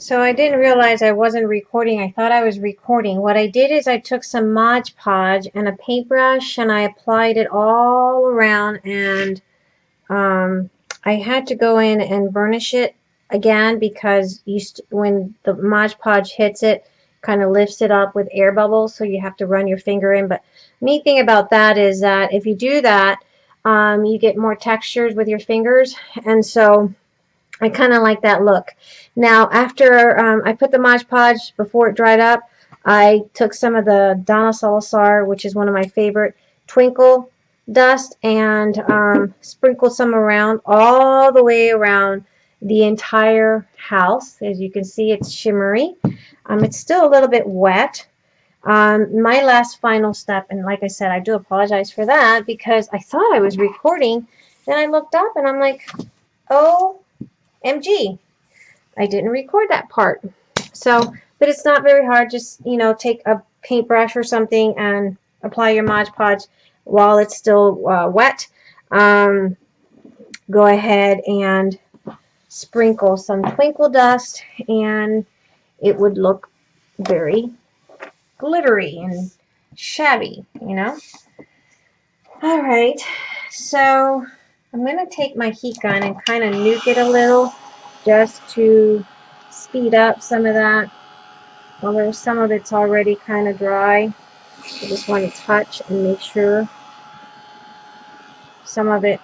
So I didn't realize I wasn't recording. I thought I was recording. What I did is I took some Mod Podge and a paintbrush and I applied it all around and um, I had to go in and burnish it again because when the Mod Podge hits it, kind of lifts it up with air bubbles so you have to run your finger in. But neat thing about that is that if you do that, um, you get more textures with your fingers and so I kind of like that look. Now, after um, I put the Mod Podge before it dried up, I took some of the Donna Salazar, which is one of my favorite, Twinkle dust, and um, sprinkled some around, all the way around the entire house. As you can see, it's shimmery. Um, it's still a little bit wet. Um, my last final step, and like I said, I do apologize for that because I thought I was recording. Then I looked up and I'm like, oh, MG. I didn't record that part. So, but it's not very hard. Just, you know, take a paintbrush or something and apply your Mod Podge while it's still uh, wet. Um, go ahead and sprinkle some twinkle dust and it would look very glittery and shabby, you know. All right, so I'm going to take my heat gun and kind of nuke it a little just to speed up some of that. Although some of it's already kind of dry. I just want to touch and make sure some of it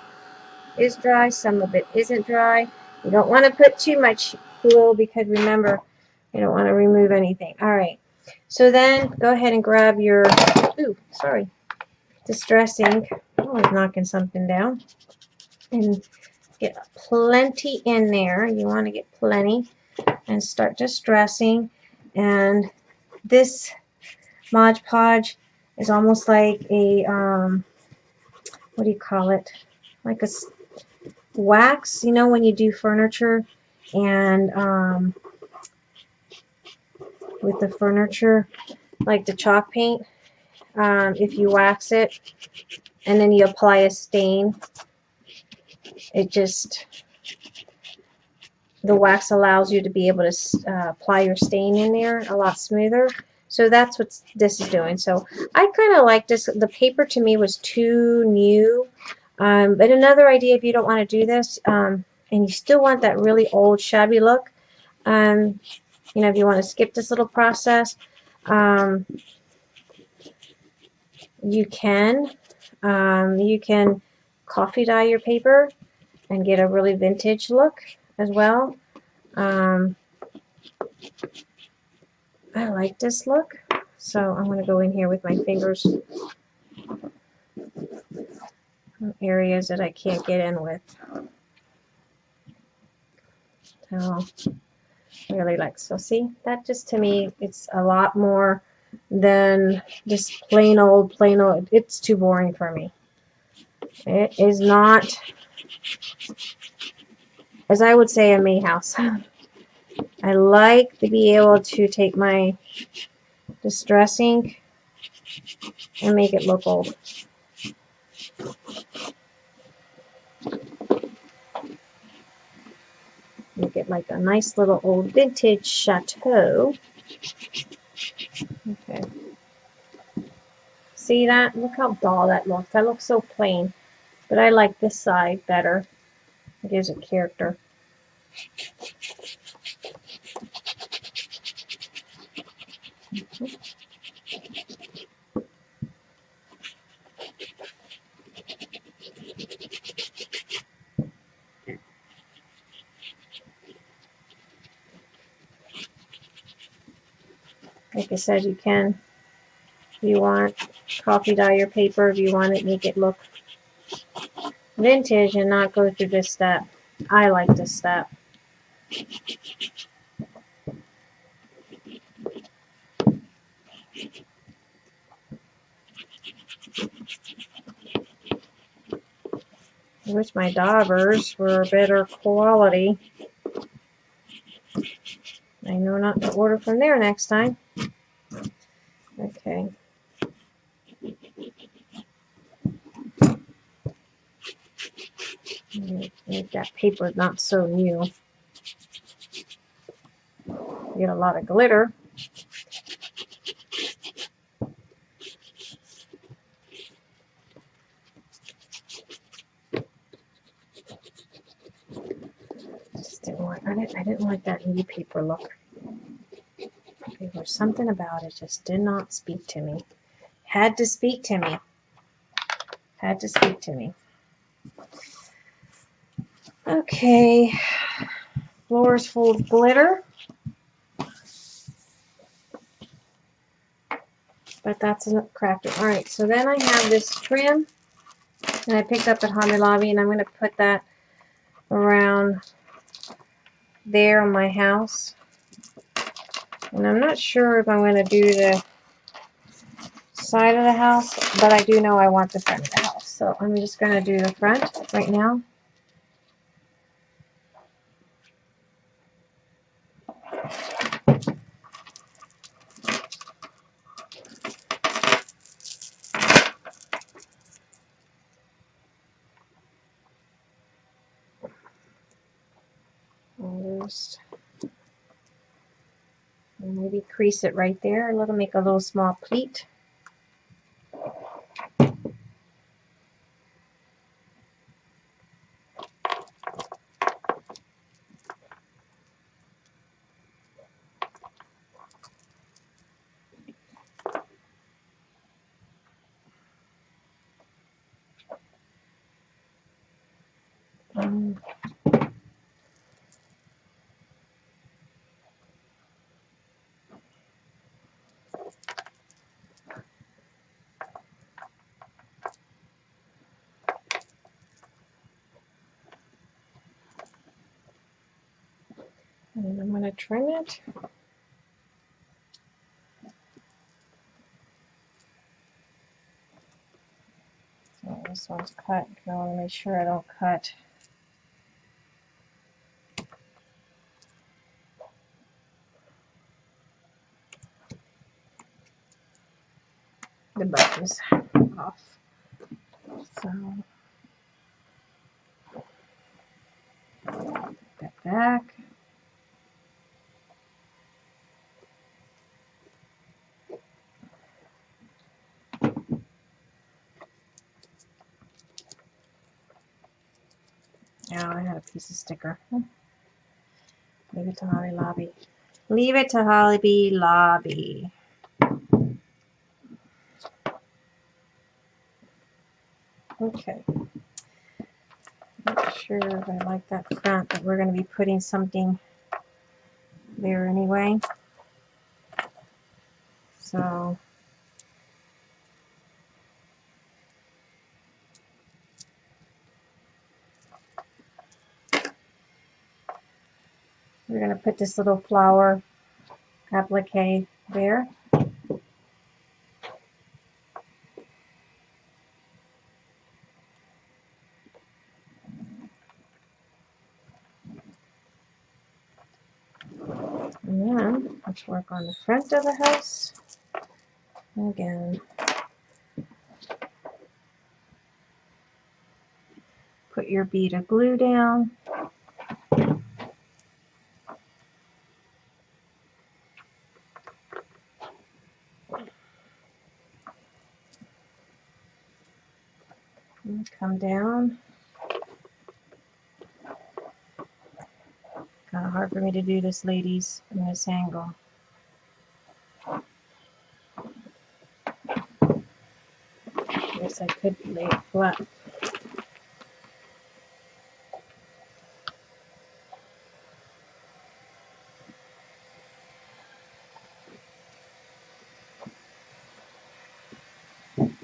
is dry, some of it isn't dry. You don't want to put too much glue because remember, you don't want to remove anything. All right. So then go ahead and grab your, ooh, sorry, distress ink. Oh, I'm knocking something down and get plenty in there. You want to get plenty and start distressing. And this Mod Podge is almost like a, um, what do you call it? Like a wax, you know, when you do furniture and um, with the furniture, like the chalk paint, um, if you wax it and then you apply a stain, it just the wax allows you to be able to uh, apply your stain in there a lot smoother. So that's what this is doing. So I kind of like this. The paper to me was too new. Um, but another idea if you don't want to do this um, and you still want that really old shabby look um, you know if you want to skip this little process um, you can. Um, you can coffee dye your paper and get a really vintage look as well. Um, I like this look, so I'm going to go in here with my fingers areas that I can't get in with. So, really like, so see, that just to me, it's a lot more than just plain old, plain old, it's too boring for me. It is not as I would say, a May house. I like to be able to take my distress ink and make it look old. Make it like a nice little old vintage chateau. Okay. See that? Look how dull that looks. That looks so plain. But I like this side better. It gives it character. Like I said, you can, if you want, coffee dye your paper if you want it, make it look vintage and not go through this step. I like this step. I wish my daubers were better quality. I know not to order from there next time. Okay. Make that paper not so new. get a lot of glitter. I didn't, I didn't like that new paper look. There was something about it just did not speak to me. Had to speak to me. Had to speak to me. Okay, floor's full of glitter. But that's a crafting. All right, so then I have this trim that I picked up at Hobby Lobby, and I'm going to put that around there on my house. And I'm not sure if I'm going to do the side of the house, but I do know I want the front of the house. So I'm just going to do the front right now. Almost. And maybe crease it right there. Let them make a little small pleat. Um, and I'm going to trim it. So this one's cut. I want to make sure I don't cut the buttons off. So put that back. I had a piece of sticker. Hmm. Leave it to Hobby Lobby. Leave it to Holly Hobby Lobby. Okay. Not sure if I like that front, but we're going to be putting something there anyway. So put this little flower applique there. And then let's work on the front of the house. Again, put your bead of glue down. Down. Kind of hard for me to do this, ladies, in this angle. Guess I could lay it flat.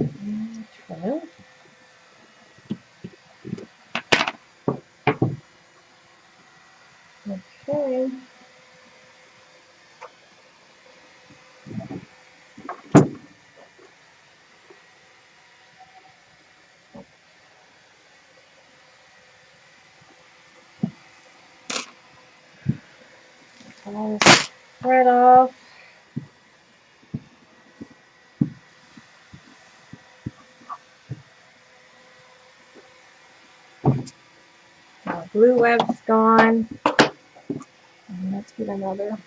Mm, and trim it. Okay. Right off. Glue web's gone. And let's get another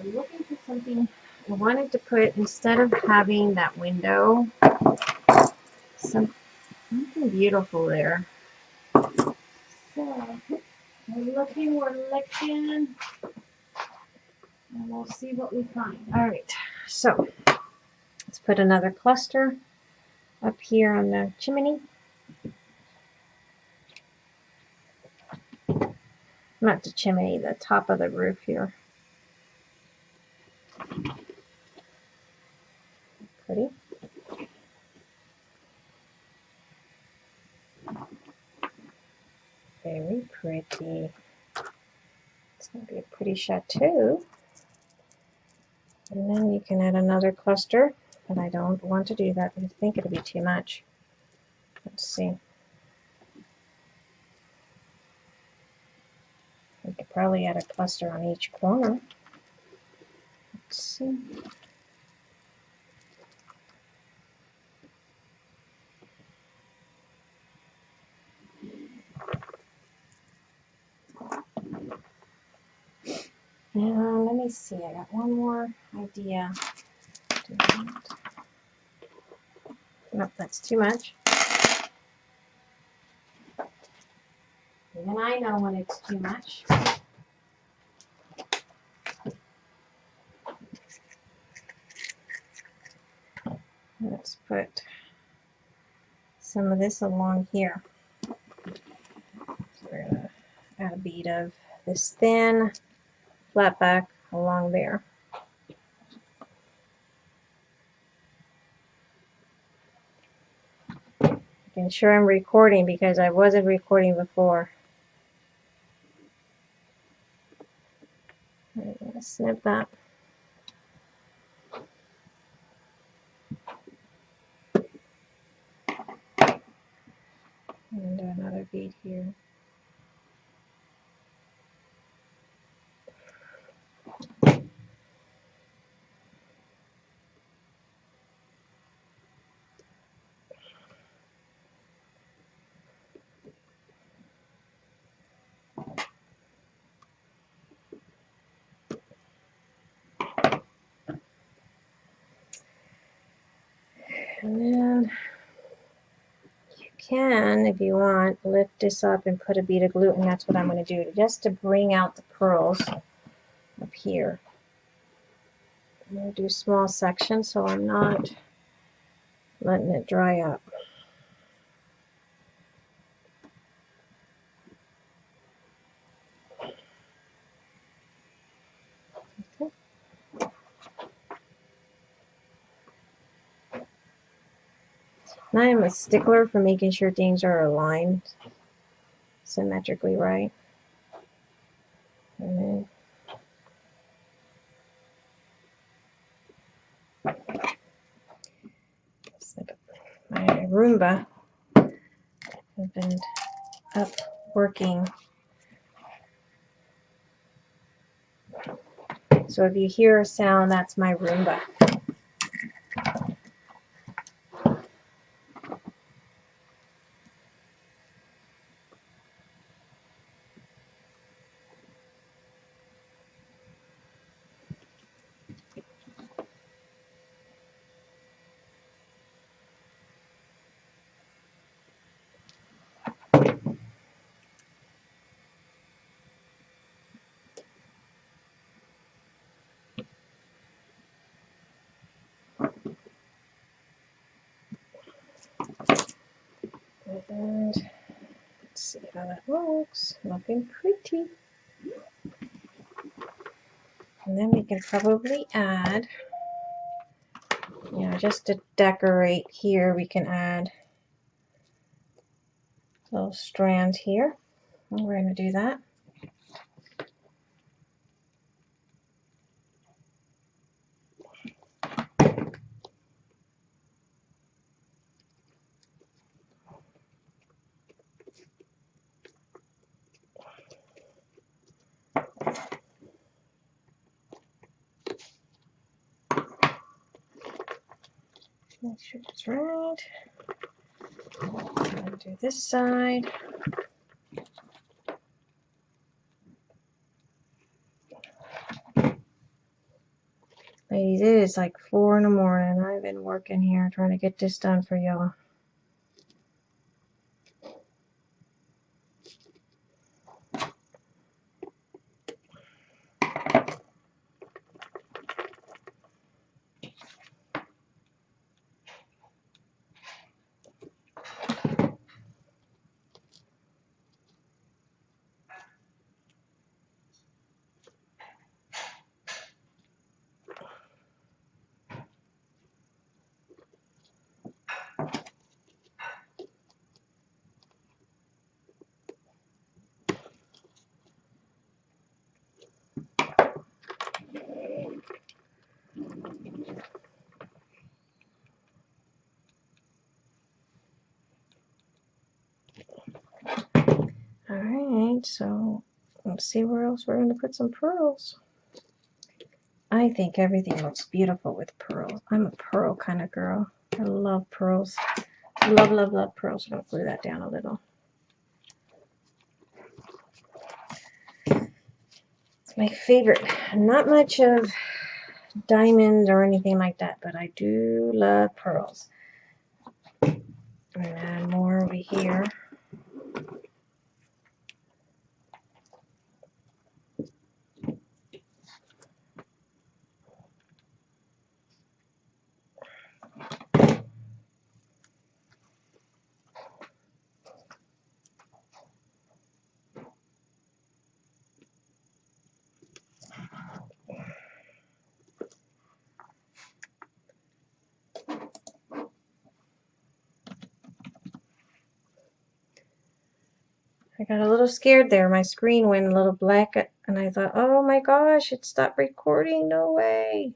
I'm looking for something I wanted to put instead of having that window some something beautiful there. So we're looking, we're looking, and we'll see what we find. All right, so let's put another cluster up here on the chimney. Not the chimney, the top of the roof here. Pretty. Very pretty. It's going to be a pretty chateau. And then you can add another cluster, but I don't want to do that. I think it'll be too much. Let's see. We could probably add a cluster on each corner. Let's see. Now, let see. I got one more idea. Nope, that's too much. Even I know when it's too much. Let's put some of this along here. So we're going to add a bead of this thin flat back along there. Making sure I'm recording because I wasn't recording before. I'm going to snip that. And another bead here. And then you can, if you want, lift this up and put a bead of glue, and That's what I'm going to do, just to bring out the pearls up here. I'm going to do small sections so I'm not letting it dry up. And I am a stickler for making sure things are aligned symmetrically right. Mm-hmm. And then my Roomba has been up working. So if you hear a sound, that's my Roomba. And let's see how that looks. Looking pretty. And then we can probably add, you know, just to decorate here, we can add little strand here. We're going to do that. Make sure it's right. do this side. Ladies, it is like four in the morning. I've been working here trying to get this done for y'all. So let's see where else we're going to put some pearls. I think everything looks beautiful with pearls. I'm a pearl kind of girl. I love pearls. Love, love, love pearls. I'm going to glue that down a little. It's my favorite. Not much of diamonds or anything like that, but I do love pearls. And more over here. I got a little scared there. My screen went a little black uh, and I thought, oh my gosh, it stopped recording. No way.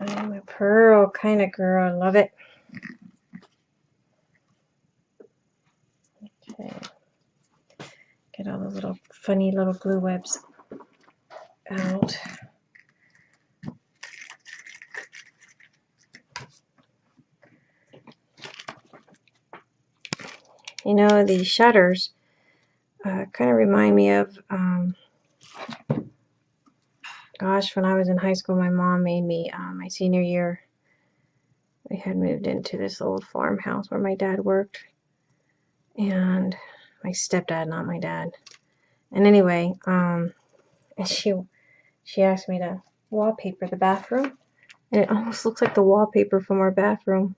I'm a pearl kind of girl. I love it. Get all the little funny little glue webs out. You know, these shutters uh, kind of remind me of, um, gosh, when I was in high school, my mom made me, uh, my senior year, we had moved into this old farmhouse where my dad worked. And my stepdad, not my dad. And anyway, um, and she she asked me to wallpaper the bathroom, and it almost looks like the wallpaper from our bathroom.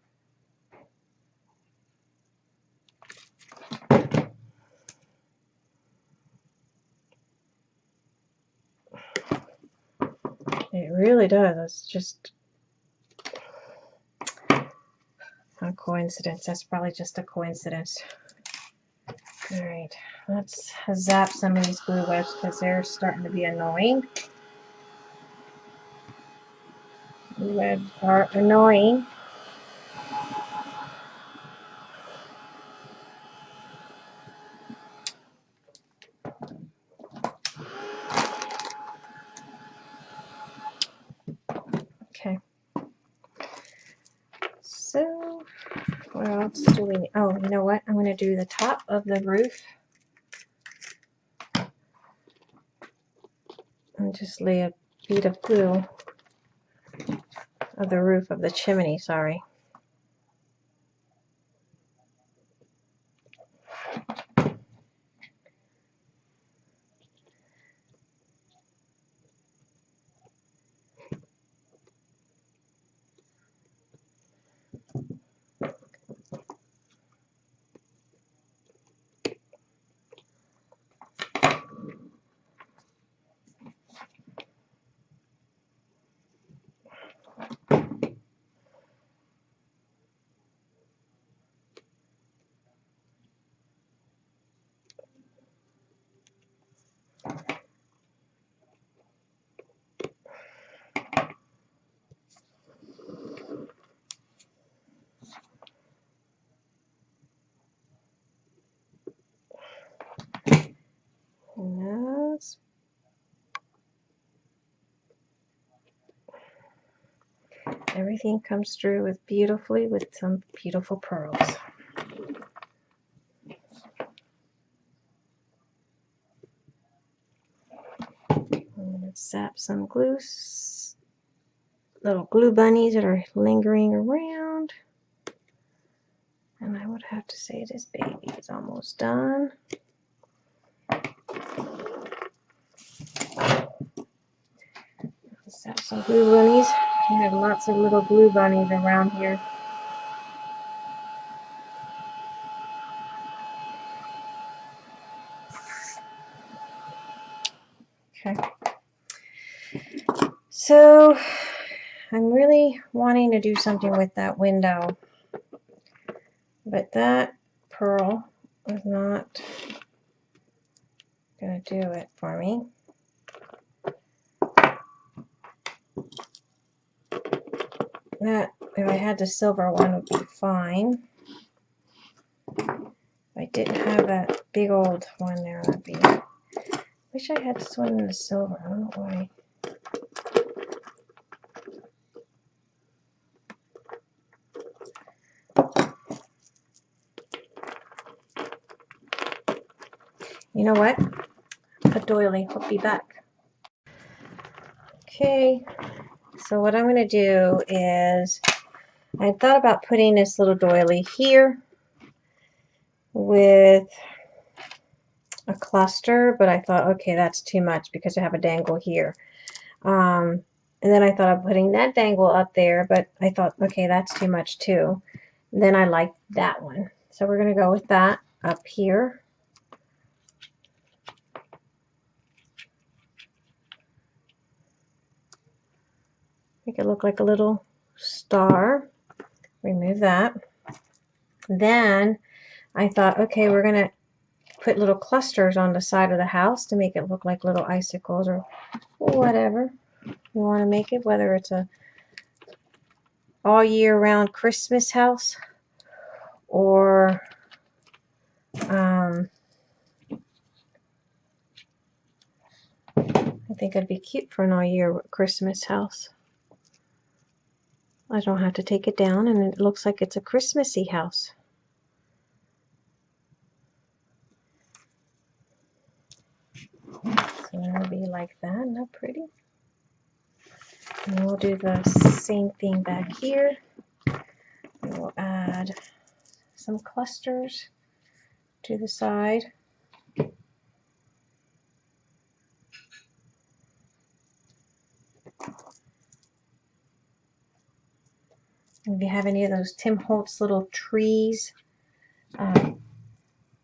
It really does. It's just a coincidence. That's probably just a coincidence. Alright, let's zap some of these glue webs because they're starting to be annoying. Glue webs are annoying. Okay. So what else do we need? Oh, you know what? I'm going to do the top of the roof. And just lay a bead of glue of the roof of the chimney, sorry. Yes. Everything comes through with beautifully with some beautiful pearls. Some glue, little glue bunnies that are lingering around. And I would have to say this baby is almost done. Zap some glue bunnies. We have lots of little glue bunnies around here. Okay. So I'm really wanting to do something with that window. But that pearl is not going to do it for me. That, if I had the silver one, would be fine. If I didn't have that big old one there, that'd be... Wish I had this one in the silver. I don't know why. You know what? A doily. I'll be back. Okay, so what I'm going to do is I thought about putting this little doily here with a cluster, but I thought, okay, that's too much because I have a dangle here. Um, and then I thought of putting that dangle up there, but I thought, okay, that's too much too. And then I like that one. So we're going to go with that up here. Make it look like a little star. Remove that. Then I thought, okay, we're going to put little clusters on the side of the house to make it look like little icicles or whatever you want to make it, whether it's a all year round Christmas house or um, I think it'd be cute for an all year Christmas house. I don't have to take it down and it looks like it's a Christmassy house. So it'll be like that, not pretty. And we'll do the same thing back here. We'll add some clusters to the side. If you have any of those Tim Holtz little trees, um,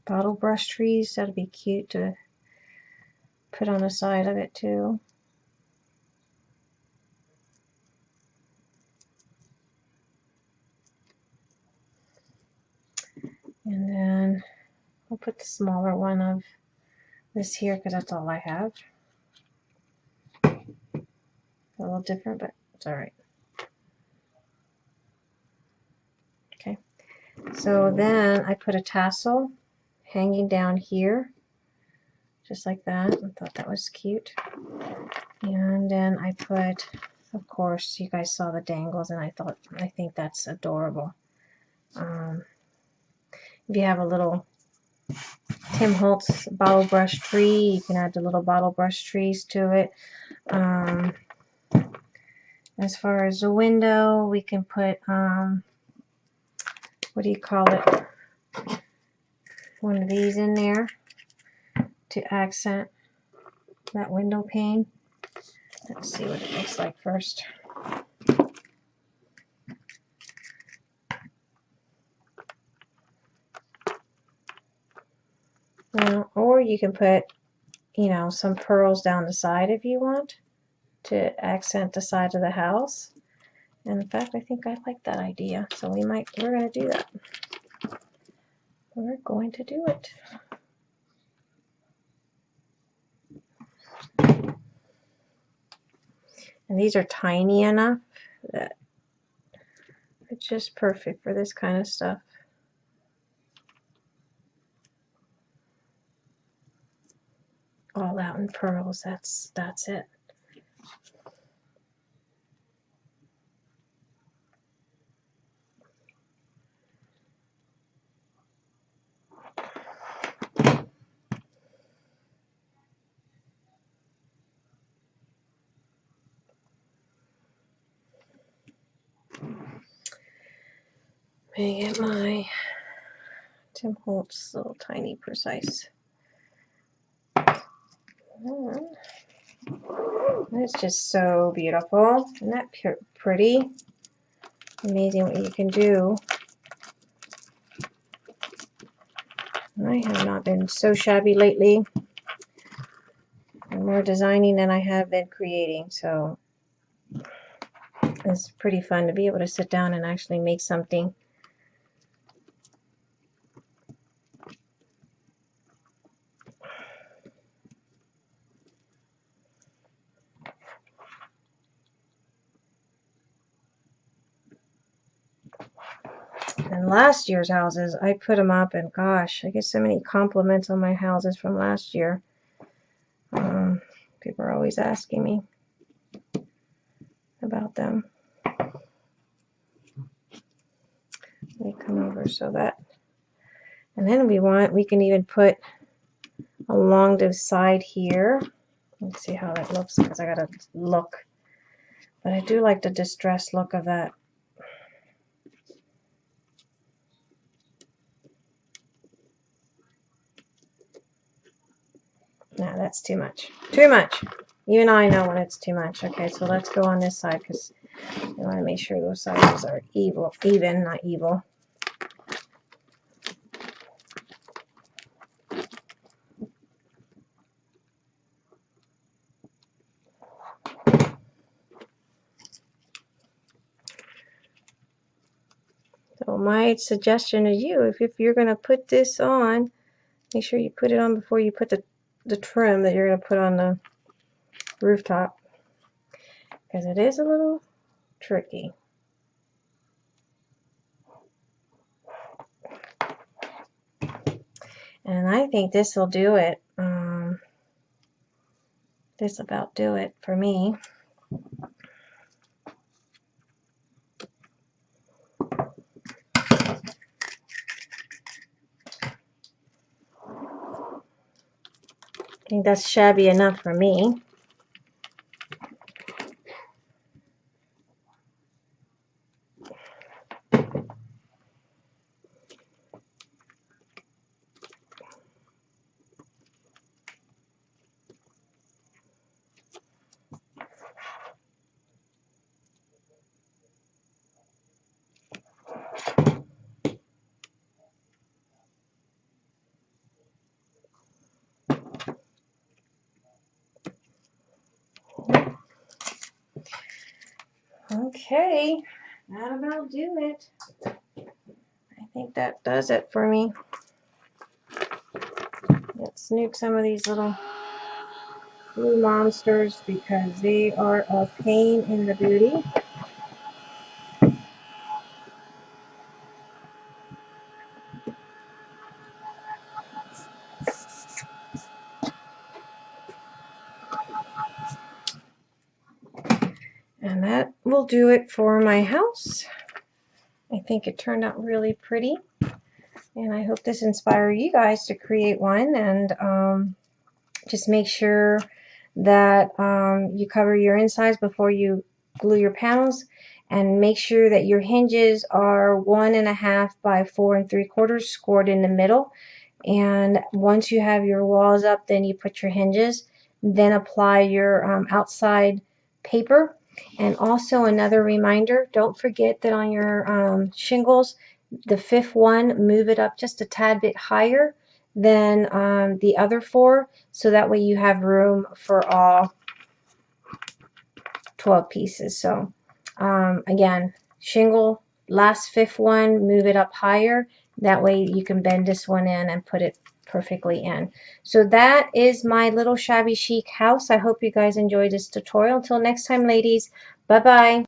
bottle brush trees, that'd be cute to put on the side of it too. And then I'll put the smaller one of this here because that's all I have. A little different, but it's all right. So then I put a tassel hanging down here, just like that. I thought that was cute. And then I put, of course, you guys saw the dangles, and I thought, I think that's adorable. Um, if you have a little Tim Holtz bottle brush tree, you can add the little bottle brush trees to it. Um, as far as the window, we can put um, what do you call it, one of these in there to accent that window pane. Let's see what it looks like first. Now, or you can put, you know, some pearls down the side if you want to accent the side of the house. And in fact, I think I like that idea. So we might, we're going to do that. We're going to do it. And these are tiny enough that it's just perfect for this kind of stuff. All out in pearls, that's, that's it. Me get my Tim Holtz little tiny precise. It's just so beautiful. Isn't that pretty? Amazing what you can do. I have not been so shabby lately. I'm more designing than I have been creating, so it's pretty fun to be able to sit down and actually make something. And last year's houses, I put them up, and gosh, I get so many compliments on my houses from last year. Um, people are always asking me about them. Me come over so that, and then we want, we can even put along the side here. Let's see how that looks because I gotta look. But I do like the distressed look of that No, that's too much. Too much. Even I know when it's too much. Okay, so let's go on this side because I want to make sure those sizes are evil, even, not evil. So my suggestion to you, if, if you're going to put this on, make sure you put it on before you put the the trim that you're going to put on the rooftop because it is a little tricky. And I think this will do it. Um, this about do it for me. Think that's shabby enough for me. Okay, that about do it. I think that does it for me. Let's nuke some of these little blue monsters because they are a pain in the booty. And that do it for my house. I think it turned out really pretty. And I hope this inspires you guys to create one and um, just make sure that um, you cover your insides before you glue your panels and make sure that your hinges are one and a half by four and three quarters scored in the middle and once you have your walls up then you put your hinges then apply your um, outside paper and also another reminder, don't forget that on your um, shingles, the fifth one, move it up just a tad bit higher than um, the other four. So that way you have room for all 12 pieces. So um, again, shingle, last fifth one, move it up higher. That way you can bend this one in and put it perfectly in. So that is my little shabby chic house. I hope you guys enjoyed this tutorial. Until next time, ladies, bye-bye.